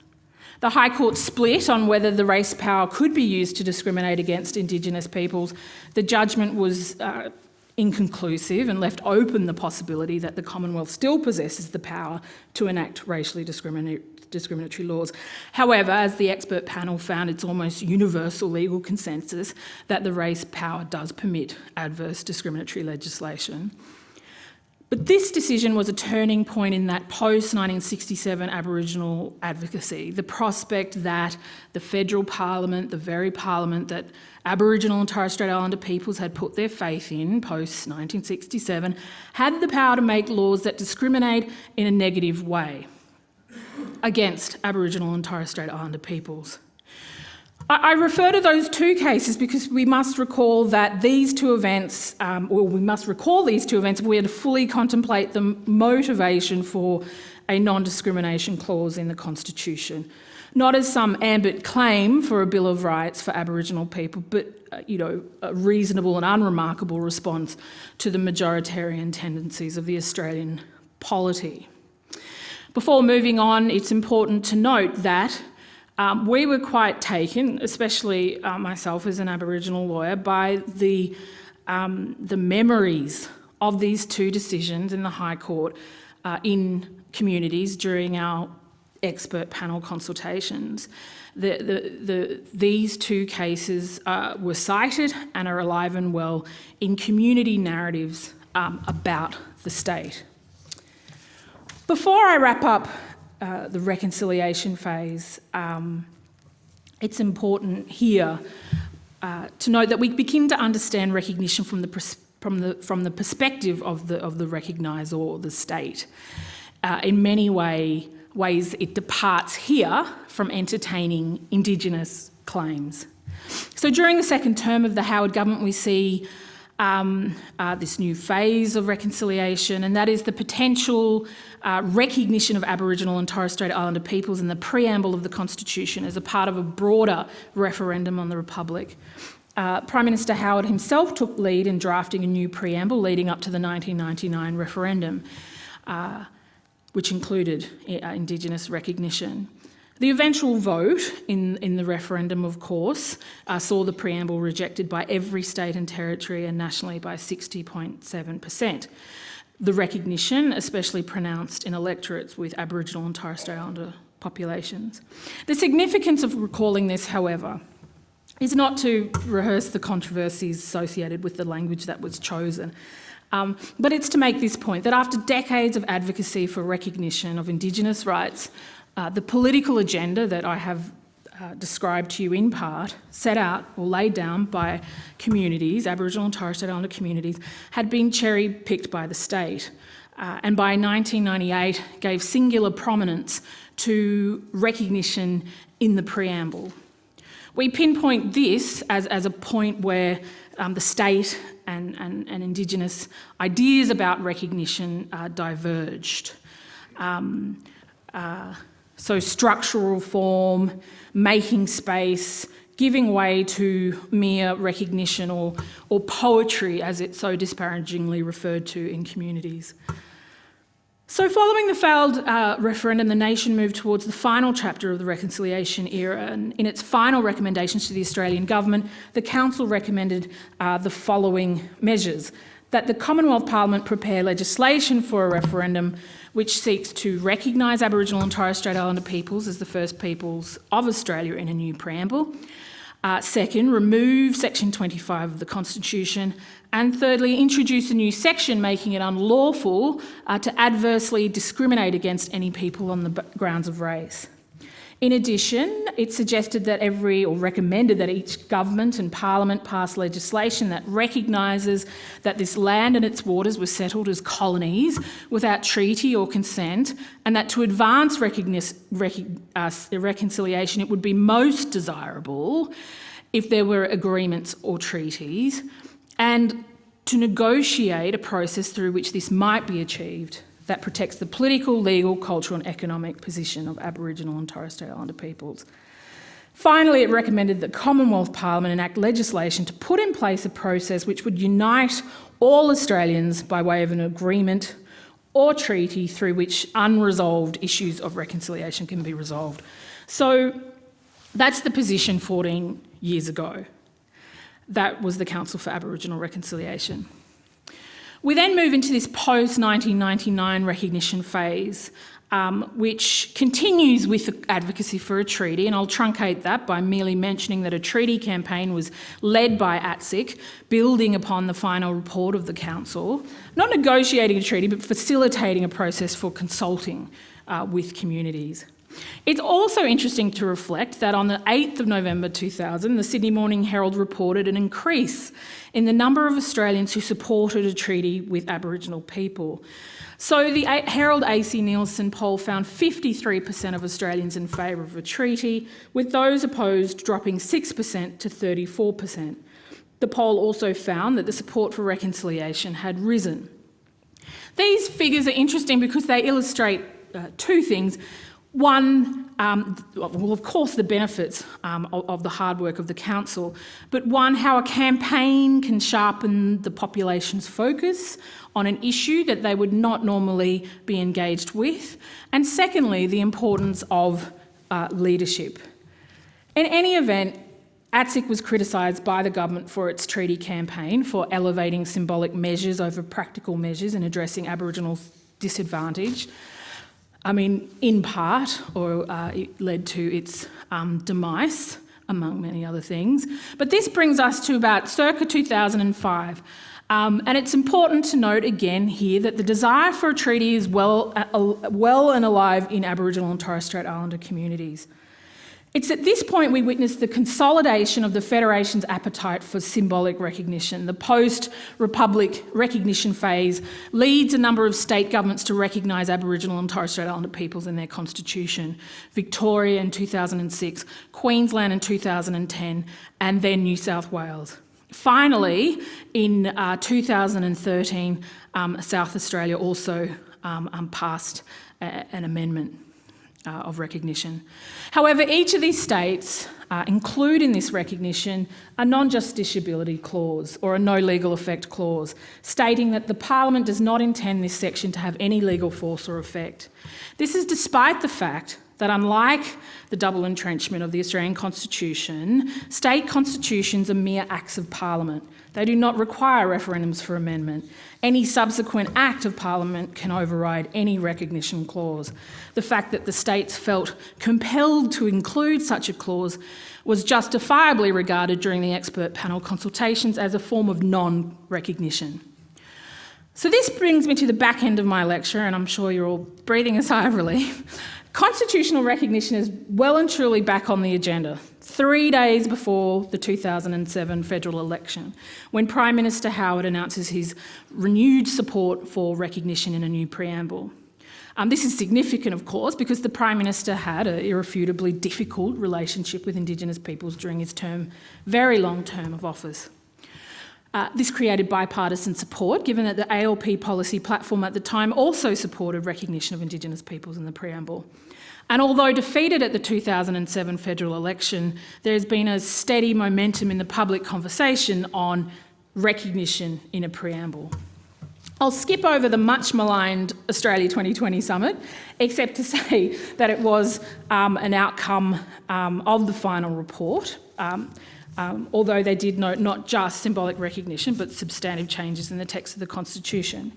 The High Court split on whether the race power could be used to discriminate against Indigenous peoples. The judgment was uh, inconclusive and left open the possibility that the Commonwealth still possesses the power to enact racially discriminatory laws. However, as the expert panel found, it's almost universal legal consensus that the race power does permit adverse discriminatory legislation. But this decision was a turning point in that post-1967 Aboriginal advocacy, the prospect that the federal parliament, the very parliament that Aboriginal and Torres Strait Islander peoples had put their faith in post-1967, had the power to make laws that discriminate in a negative way against Aboriginal and Torres Strait Islander peoples. I refer to those two cases because we must recall that these two events, um, well, we must recall these two events if we are to fully contemplate the motivation for a non-discrimination clause in the Constitution. Not as some ambit claim for a Bill of Rights for Aboriginal people, but uh, you know, a reasonable and unremarkable response to the majoritarian tendencies of the Australian polity. Before moving on, it's important to note that um, we were quite taken, especially uh, myself as an Aboriginal lawyer, by the, um, the memories of these two decisions in the High Court uh, in communities during our expert panel consultations. The, the, the, these two cases uh, were cited and are alive and well in community narratives um, about the state. Before I wrap up uh, the reconciliation phase, um, it's important here uh, to note that we begin to understand recognition from the, from the, from the perspective of the, of the recogniser or the state. Uh, in many way, ways, it departs here from entertaining Indigenous claims. So during the second term of the Howard government, we see um, uh, this new phase of reconciliation, and that is the potential uh, recognition of Aboriginal and Torres Strait Islander peoples in the preamble of the Constitution as a part of a broader referendum on the Republic. Uh, Prime Minister Howard himself took lead in drafting a new preamble leading up to the 1999 referendum, uh, which included uh, Indigenous recognition. The eventual vote in, in the referendum, of course, uh, saw the preamble rejected by every state and territory and nationally by 60.7%. The recognition, especially pronounced in electorates with Aboriginal and Torres Strait Islander populations. The significance of recalling this, however, is not to rehearse the controversies associated with the language that was chosen, um, but it's to make this point that after decades of advocacy for recognition of Indigenous rights, uh, the political agenda that I have uh, described to you in part, set out or laid down by communities, Aboriginal and Torres Strait Islander communities, had been cherry picked by the state. Uh, and by 1998 gave singular prominence to recognition in the preamble. We pinpoint this as, as a point where um, the state and, and, and, Indigenous ideas about recognition uh, diverged. Um, uh, so structural reform, making space, giving way to mere recognition or, or poetry as it's so disparagingly referred to in communities. So following the failed uh, referendum, the nation moved towards the final chapter of the reconciliation era and in its final recommendations to the Australian government, the council recommended uh, the following measures. That the Commonwealth Parliament prepare legislation for a referendum which seeks to recognise Aboriginal and Torres Strait Islander peoples as the first peoples of Australia in a new preamble, uh, second, remove section 25 of the Constitution. And thirdly, introduce a new section making it unlawful uh, to adversely discriminate against any people on the grounds of race. In addition, it suggested that every, or recommended that each government and parliament pass legislation that recognises that this land and its waters were settled as colonies without treaty or consent, and that to advance uh, reconciliation, it would be most desirable if there were agreements or treaties, and to negotiate a process through which this might be achieved that protects the political, legal, cultural and economic position of Aboriginal and Torres Strait Islander peoples. Finally, it recommended that Commonwealth Parliament enact legislation to put in place a process which would unite all Australians by way of an agreement or treaty through which unresolved issues of reconciliation can be resolved. So that's the position 14 years ago. That was the Council for Aboriginal Reconciliation. We then move into this post-1999 recognition phase, um, which continues with advocacy for a treaty, and I'll truncate that by merely mentioning that a treaty campaign was led by ATSIC, building upon the final report of the Council, not negotiating a treaty, but facilitating a process for consulting uh, with communities. It's also interesting to reflect that on the 8th of November 2000, the Sydney Morning Herald reported an increase in the number of Australians who supported a treaty with Aboriginal people. So the Herald AC Nielsen poll found 53% of Australians in favour of a treaty, with those opposed dropping 6% to 34%. The poll also found that the support for reconciliation had risen. These figures are interesting because they illustrate uh, two things. One, um, well, of course, the benefits um, of, of, the hard work of the council, but one, how a campaign can sharpen the population's focus on an issue that they would not normally be engaged with, and secondly, the importance of uh, leadership. In any event, ATSIC was criticised by the government for its treaty campaign for elevating symbolic measures over practical measures in addressing Aboriginal disadvantage. I mean, in part, or uh, it led to its um, demise, among many other things. But this brings us to about circa 2005. Um, and it's important to note again here that the desire for a treaty is well, uh, well and alive in Aboriginal and Torres Strait Islander communities. It's at this point we witness the consolidation of the Federation's appetite for symbolic recognition. The post-Republic recognition phase leads a number of state governments to recognise Aboriginal and Torres Strait Islander peoples in their constitution. Victoria in 2006, Queensland in 2010, and then New South Wales. Finally, in uh, 2013, um, South Australia also um, um, passed a, an amendment uh, of recognition. However, each of these states uh, include in this recognition a non-justiciability clause or a no legal effect clause, stating that the Parliament does not intend this section to have any legal force or effect. This is despite the fact that unlike the double entrenchment of the Australian Constitution, state constitutions are mere acts of Parliament. They do not require referendums for amendment. Any subsequent act of Parliament can override any recognition clause. The fact that the states felt compelled to include such a clause was justifiably regarded during the expert panel consultations as a form of non-recognition. So this brings me to the back end of my lecture, and I'm sure you're all breathing a sigh of relief. Constitutional recognition is well and truly back on the agenda, three days before the 2007 federal election, when Prime Minister Howard announces his renewed support for recognition in a new preamble. Um, this is significant, of course, because the Prime Minister had an irrefutably difficult relationship with Indigenous peoples during his term, very long term of office. Uh, this created bipartisan support, given that the ALP policy platform at the time also supported recognition of Indigenous peoples in the preamble. And although defeated at the 2007 federal election, there has been a steady momentum in the public conversation on recognition in a preamble. I'll skip over the much maligned Australia 2020 summit, except to say that it was um, an outcome um, of the final report, um, um, although they did note not just symbolic recognition, but substantive changes in the text of the Constitution.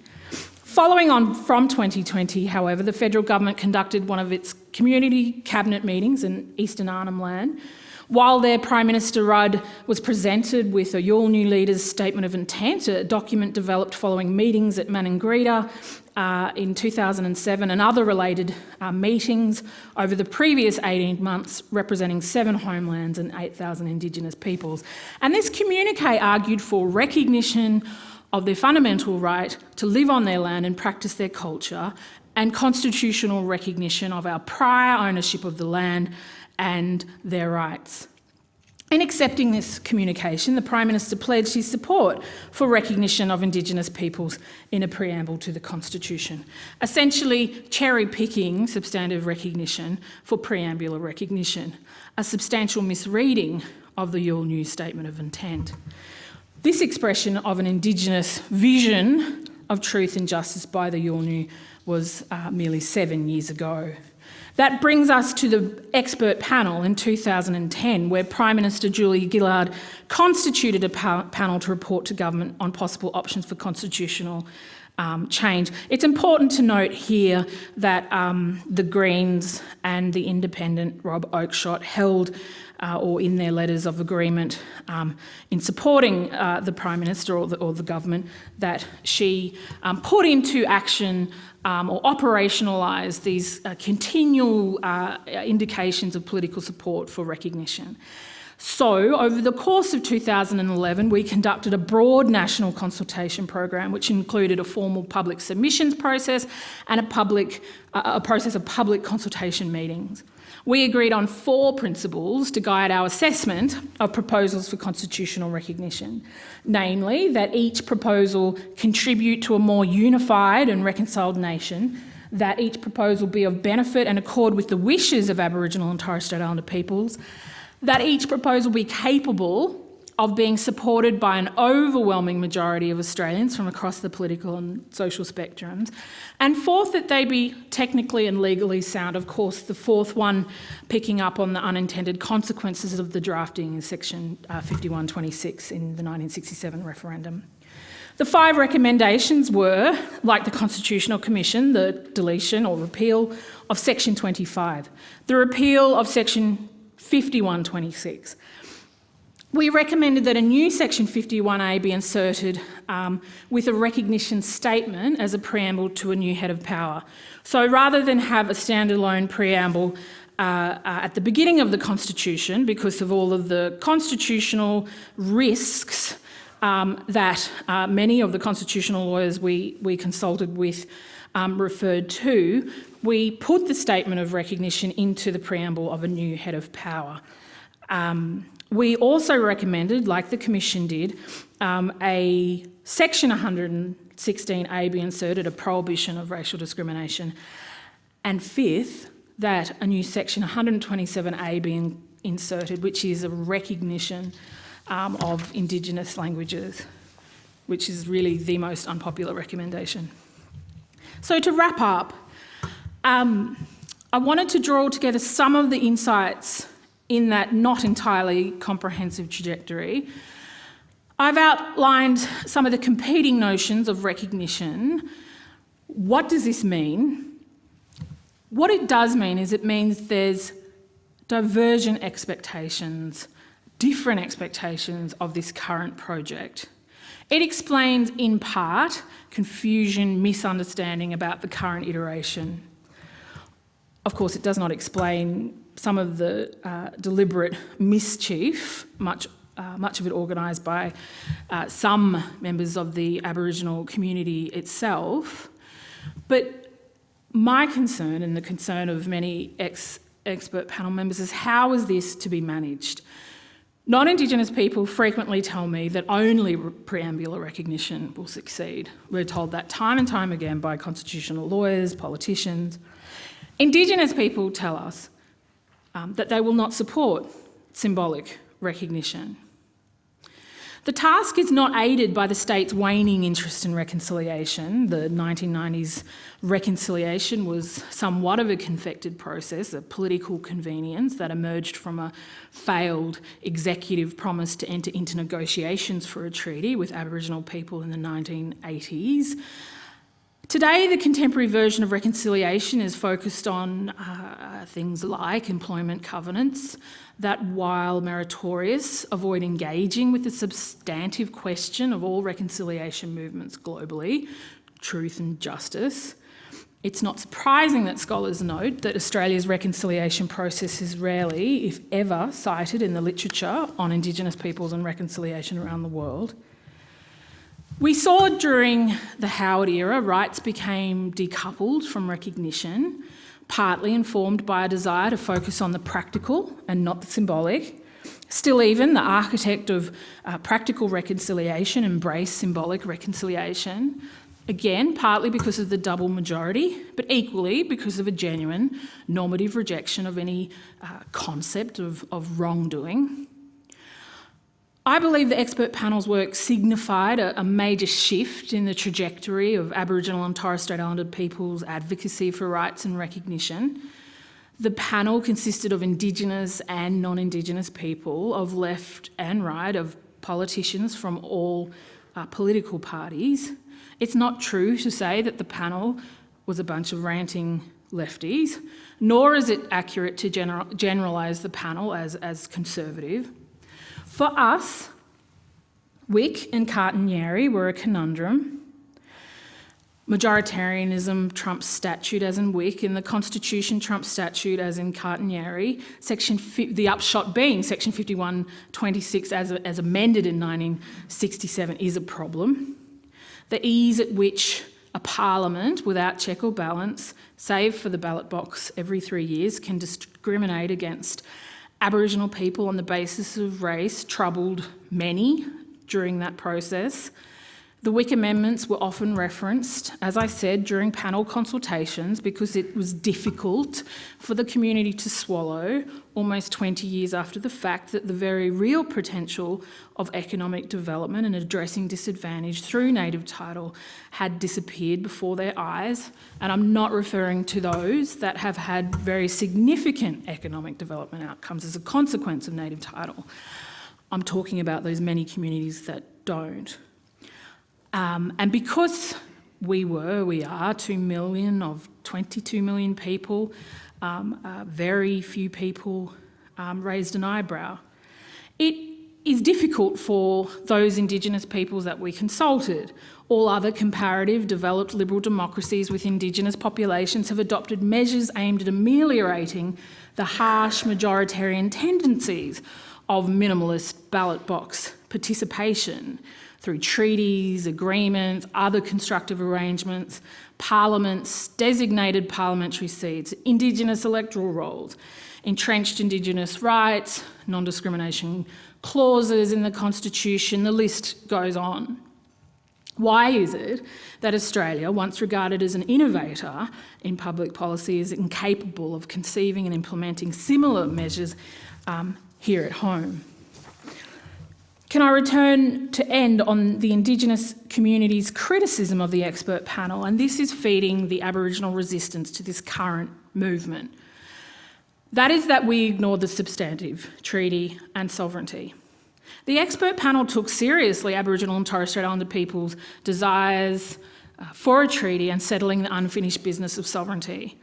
Following on from 2020, however, the federal government conducted one of its community cabinet meetings in Eastern Arnhem Land, while their Prime Minister Rudd was presented with a Yolngu Leaders Statement of Intent, a document developed following meetings at Maningrida uh, in 2007 and other related uh, meetings over the previous 18 months representing seven homelands and 8,000 Indigenous peoples. And this communique argued for recognition of their fundamental right to live on their land and practice their culture and constitutional recognition of our prior ownership of the land and their rights. In accepting this communication, the Prime Minister pledged his support for recognition of Indigenous peoples in a preamble to the Constitution, essentially cherry picking substantive recognition for preambular recognition, a substantial misreading of the Yolngu Statement of Intent. This expression of an Indigenous vision of truth and justice by the Yolngu was uh, merely seven years ago. That brings us to the expert panel in 2010, where Prime Minister Julia Gillard constituted a pa panel to report to government on possible options for constitutional um, change. It's important to note here that um, the Greens and the independent Rob Oakeshott held uh, or in their letters of agreement um, in supporting uh, the Prime Minister or the, or the government that she um, put into action um, or operationalise these uh, continual uh, indications of political support for recognition. So, over the course of 2011, we conducted a broad national consultation program, which included a formal public submissions process and a, public, uh, a process of public consultation meetings. We agreed on four principles to guide our assessment of proposals for constitutional recognition, namely that each proposal contribute to a more unified and reconciled nation, that each proposal be of benefit and accord with the wishes of Aboriginal and Torres Strait Islander peoples, that each proposal be capable of being supported by an overwhelming majority of Australians from across the political and social spectrums. And fourth, that they be technically and legally sound. Of course, the fourth one picking up on the unintended consequences of the drafting in section uh, 5126 in the 1967 referendum. The five recommendations were, like the Constitutional Commission, the deletion or repeal of section 25, the repeal of section 5126, we recommended that a new section 51A be inserted um, with a recognition statement as a preamble to a new head of power. So rather than have a standalone preamble uh, uh, at the beginning of the Constitution because of all of the constitutional risks um, that uh, many of the constitutional lawyers we, we consulted with um, referred to, we put the statement of recognition into the preamble of a new head of power. Um, we also recommended, like the Commission did, um, a section 116A be inserted, a prohibition of racial discrimination. And fifth, that a new section 127A be in, inserted, which is a recognition um, of Indigenous languages, which is really the most unpopular recommendation. So to wrap up, um, I wanted to draw together some of the insights in that not entirely comprehensive trajectory. I've outlined some of the competing notions of recognition. What does this mean? What it does mean is it means there's divergent expectations, different expectations of this current project. It explains, in part, confusion, misunderstanding about the current iteration. Of course, it does not explain some of the uh, deliberate mischief, much, uh, much of it organised by uh, some members of the Aboriginal community itself. But my concern and the concern of many ex expert panel members is how is this to be managed? Non-Indigenous people frequently tell me that only preambular recognition will succeed. We're told that time and time again by constitutional lawyers, politicians. Indigenous people tell us um, that they will not support symbolic recognition. The task is not aided by the state's waning interest in reconciliation. The 1990s reconciliation was somewhat of a confected process, a political convenience that emerged from a failed executive promise to enter into negotiations for a treaty with Aboriginal people in the 1980s. Today, the contemporary version of reconciliation is focused on uh, things like employment covenants that, while meritorious, avoid engaging with the substantive question of all reconciliation movements globally, truth and justice. It's not surprising that scholars note that Australia's reconciliation process is rarely, if ever, cited in the literature on Indigenous peoples and reconciliation around the world. We saw during the Howard era, rights became decoupled from recognition, partly informed by a desire to focus on the practical and not the symbolic. Still even, the architect of uh, practical reconciliation embraced symbolic reconciliation, again, partly because of the double majority, but equally because of a genuine normative rejection of any uh, concept of, of wrongdoing. I believe the expert panel's work signified a, a, major shift in the trajectory of Aboriginal and Torres Strait Islander people's advocacy for rights and recognition. The panel consisted of Indigenous and non-Indigenous people, of left and right, of politicians from all uh, political parties. It's not true to say that the panel was a bunch of ranting lefties, nor is it accurate to general, generalise the panel as, as conservative. For us, Wik and Kartinyeri were a conundrum. Majoritarianism trumps statute as in Wik, and the Constitution trumps statute as in Kartinyeri. Section the upshot being Section 5126 as, as amended in 1967 is a problem. The ease at which a parliament without check or balance, save for the ballot box every three years, can discriminate against Aboriginal people on the basis of race troubled many during that process. The Wik amendments were often referenced, as I said, during panel consultations because it was difficult for the community to swallow almost 20 years after the fact that the very real potential of economic development and addressing disadvantage through native title had disappeared before their eyes. And I'm not referring to those that have had very significant economic development outcomes as a consequence of native title. I'm talking about those many communities that don't. Um, and because we were, we are 2 million of 22 million people, um, uh, very few people um, raised an eyebrow. It is difficult for those Indigenous peoples that we consulted. All other comparative developed liberal democracies with Indigenous populations have adopted measures aimed at ameliorating the harsh majoritarian tendencies of minimalist ballot box participation through treaties, agreements, other constructive arrangements, parliaments, designated parliamentary seats, Indigenous electoral rolls, entrenched Indigenous rights, non-discrimination clauses in the Constitution, the list goes on. Why is it that Australia, once regarded as an innovator in public policy, is incapable of conceiving and implementing similar measures um, here at home? Can I return to end on the Indigenous community's criticism of the expert panel, and this is feeding the Aboriginal resistance to this current movement. That is that we ignored the substantive, treaty and sovereignty. The expert panel took seriously Aboriginal and Torres Strait Islander people's desires uh, for a treaty and settling the unfinished business of sovereignty.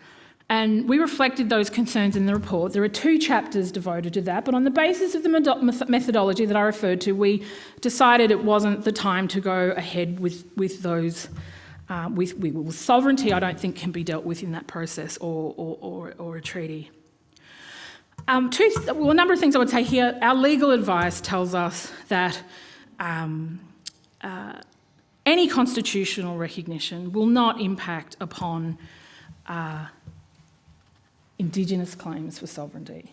And we reflected those concerns in the report. There are two chapters devoted to that, but on the basis of the methodology that I referred to, we decided it wasn't the time to go ahead with, with those uh, with, with, sovereignty, I don't think can be dealt with in that process or, or, or, or a treaty. Um, two, well, a number of things I would say here. Our legal advice tells us that um, uh, any constitutional recognition will not impact upon uh, Indigenous claims for sovereignty.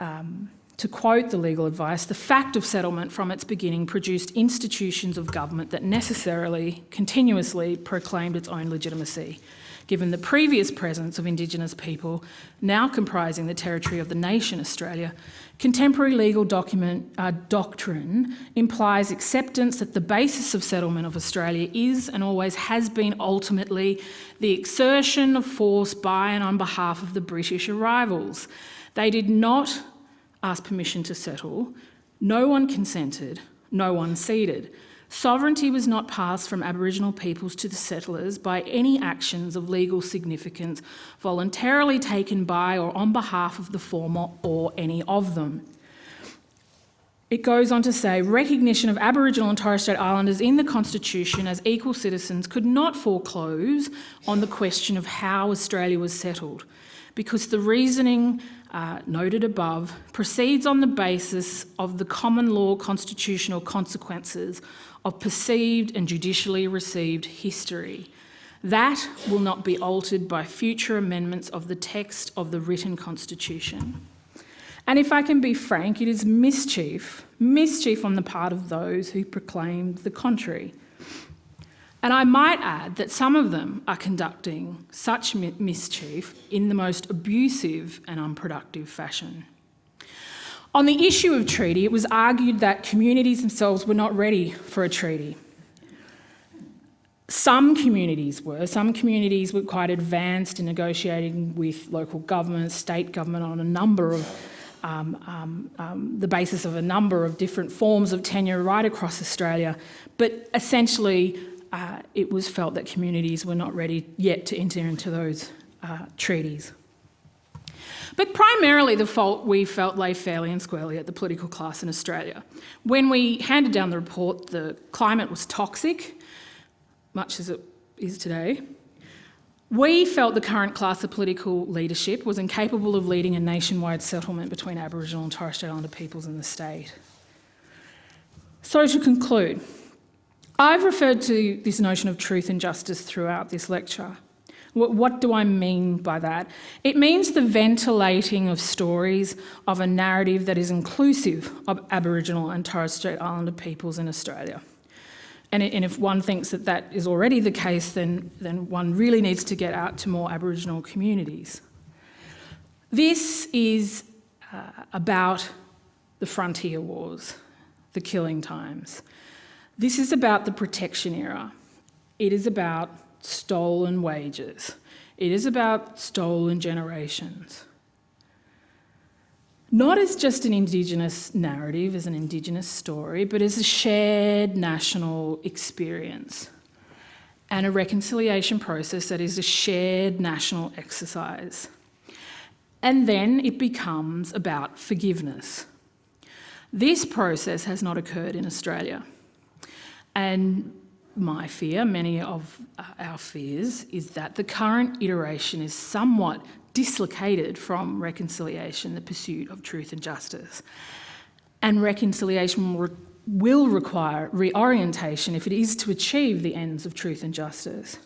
Um, to quote the legal advice, the fact of settlement from its beginning produced institutions of government that necessarily, continuously proclaimed its own legitimacy. Given the previous presence of Indigenous people, now comprising the territory of the nation Australia, contemporary legal document, uh, doctrine implies acceptance that the basis of settlement of Australia is and always has been ultimately the exertion of force by and on behalf of the British arrivals. They did not ask permission to settle. No one consented, no one ceded. Sovereignty was not passed from Aboriginal peoples to the settlers by any actions of legal significance voluntarily taken by or on behalf of the former or any of them. It goes on to say recognition of Aboriginal and Torres Strait Islanders in the Constitution as equal citizens could not foreclose on the question of how Australia was settled because the reasoning uh, noted above proceeds on the basis of the common law constitutional consequences of perceived and judicially received history. That will not be altered by future amendments of the text of the written constitution. And if I can be frank, it is mischief, mischief on the part of those who proclaim the contrary. And I might add that some of them are conducting such mischief in the most abusive and unproductive fashion. On the issue of treaty, it was argued that communities themselves were not ready for a treaty. Some communities were. Some communities were quite advanced in negotiating with local government, state government on a number of um, um, um, the basis of a number of different forms of tenure right across Australia. But essentially, uh, it was felt that communities were not ready yet to enter into those uh, treaties. But primarily the fault we felt lay fairly and squarely at the political class in Australia. When we handed down the report, the climate was toxic, much as it is today. We felt the current class of political leadership was incapable of leading a nationwide settlement between Aboriginal and Torres Strait Islander peoples in the state. So to conclude, I've referred to this notion of truth and justice throughout this lecture. What, what, do I mean by that? It means the ventilating of stories of a narrative that is inclusive of Aboriginal and Torres Strait Islander peoples in Australia. And, if one thinks that that is already the case, then, then one really needs to get out to more Aboriginal communities. This is uh, about the frontier wars, the killing times, this is about the protection era. It is about stolen wages. It is about stolen generations. Not as just an Indigenous narrative, as an Indigenous story, but as a shared national experience and a reconciliation process that is a shared national exercise. And then it becomes about forgiveness. This process has not occurred in Australia. And my fear, many of uh, our fears, is that the current iteration is somewhat dislocated from reconciliation, the pursuit of truth and justice. And reconciliation will, will require reorientation if it is to achieve the ends of truth and justice.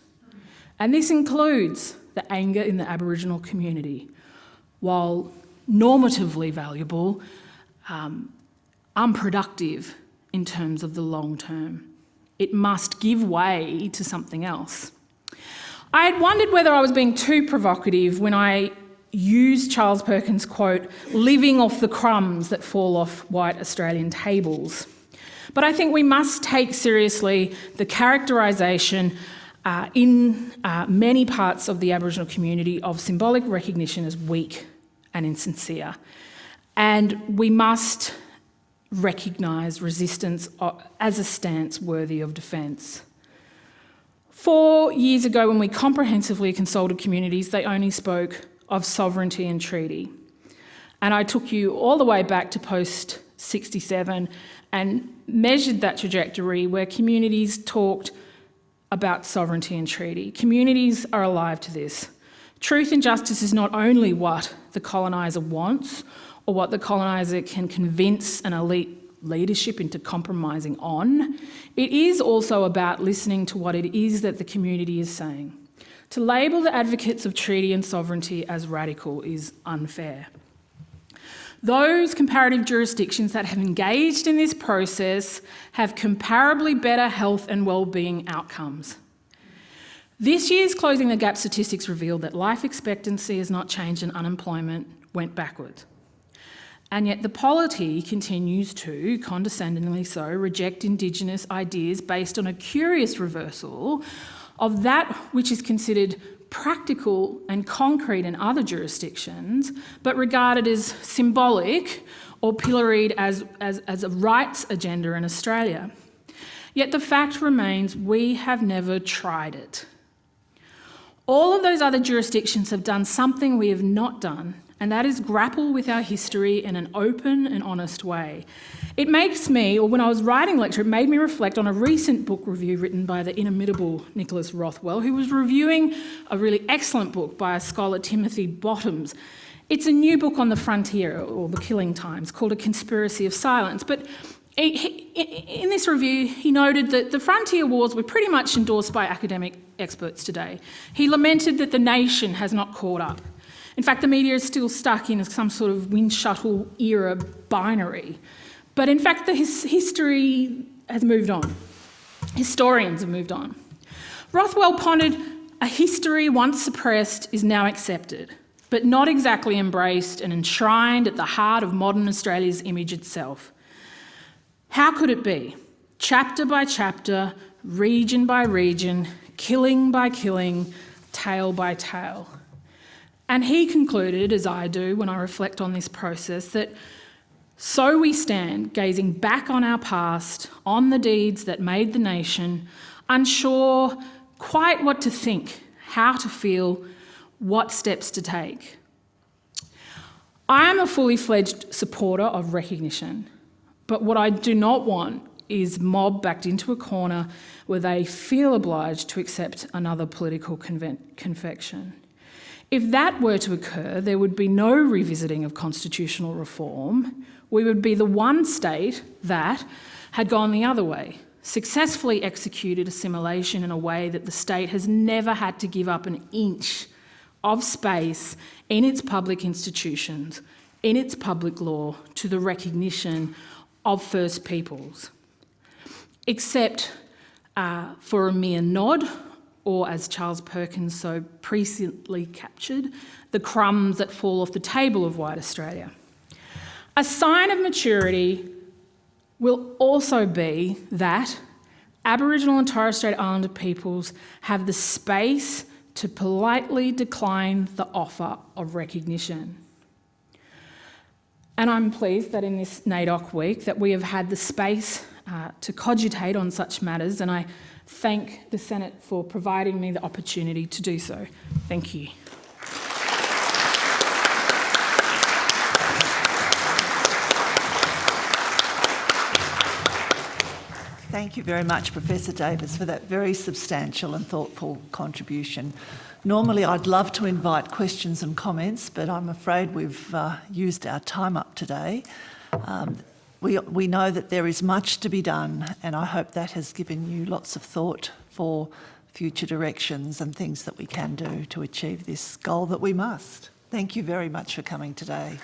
And this includes the anger in the Aboriginal community. While normatively valuable, um, unproductive in terms of the long term. It must give way to something else. I had wondered whether I was being too provocative when I used Charles Perkins' quote, living off the crumbs that fall off white Australian tables. But I think we must take seriously the characterisation uh, in uh, many parts of the Aboriginal community of symbolic recognition as weak and insincere. And we must recognise resistance uh, as a stance worthy of defence. Four years ago, when we comprehensively consulted communities, they only spoke of sovereignty and treaty. And I took you all the way back to post 67 and measured that trajectory where communities talked about sovereignty and treaty. Communities are alive to this. Truth and justice is not only what the coloniser wants or what the coloniser can convince an elite leadership into compromising on, it is also about listening to what it is that the community is saying. To label the advocates of treaty and sovereignty as radical is unfair. Those comparative jurisdictions that have engaged in this process have comparably better health and well-being outcomes. This year's Closing the Gap statistics revealed that life expectancy has not changed and unemployment went backwards. And yet the polity continues to, condescendingly so, reject Indigenous ideas based on a curious reversal of that which is considered practical and concrete in other jurisdictions, but regarded as symbolic or pilloried as, as, as a rights agenda in Australia. Yet the fact remains we have never tried it. All of those other jurisdictions have done something we have not done, and that is grapple with our history in an open and honest way. It makes me, or when I was writing lecture, it made me reflect on a recent book review written by the inimitable Nicholas Rothwell, who was reviewing a really excellent book by a scholar, Timothy Bottoms. It's a new book on the frontier, or the killing times, called A Conspiracy of Silence. But in this review, he noted that the frontier wars were pretty much endorsed by academic experts today. He lamented that the nation has not caught up. In fact, the media is still stuck in some sort of Windschuttle era binary. But in fact, the his history has moved on. Historians have moved on. Rothwell pondered a history once suppressed is now accepted, but not exactly embraced and enshrined at the heart of modern Australia's image itself. How could it be? Chapter by chapter, region by region, killing by killing, tale by tale. And he concluded, as I do when I reflect on this process, that so we stand, gazing back on our past, on the deeds that made the nation, unsure quite what to think, how to feel, what steps to take. I am a fully fledged supporter of recognition, but what I do not want is mob backed into a corner where they feel obliged to accept another political confection. If that were to occur, there would be no revisiting of constitutional reform. We would be the one state that had gone the other way, successfully executed assimilation in a way that the state has never had to give up an inch of space in its public institutions, in its public law, to the recognition of First Peoples, except uh, for a mere nod or as Charles Perkins so presciently captured, the crumbs that fall off the table of white Australia. A sign of maturity will also be that Aboriginal and Torres Strait Islander peoples have the space to politely decline the offer of recognition. And I'm pleased that in this NAIDOC week that we have had the space uh, to cogitate on such matters and I thank the Senate for providing me the opportunity to do so. Thank you. Thank you very much, Professor Davis, for that very substantial and thoughtful contribution. Normally, I'd love to invite questions and comments, but I'm afraid we've uh, used our time up today. Um, we, we know that there is much to be done and I hope that has given you lots of thought for future directions and things that we can do to achieve this goal that we must. Thank you very much for coming today.